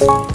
you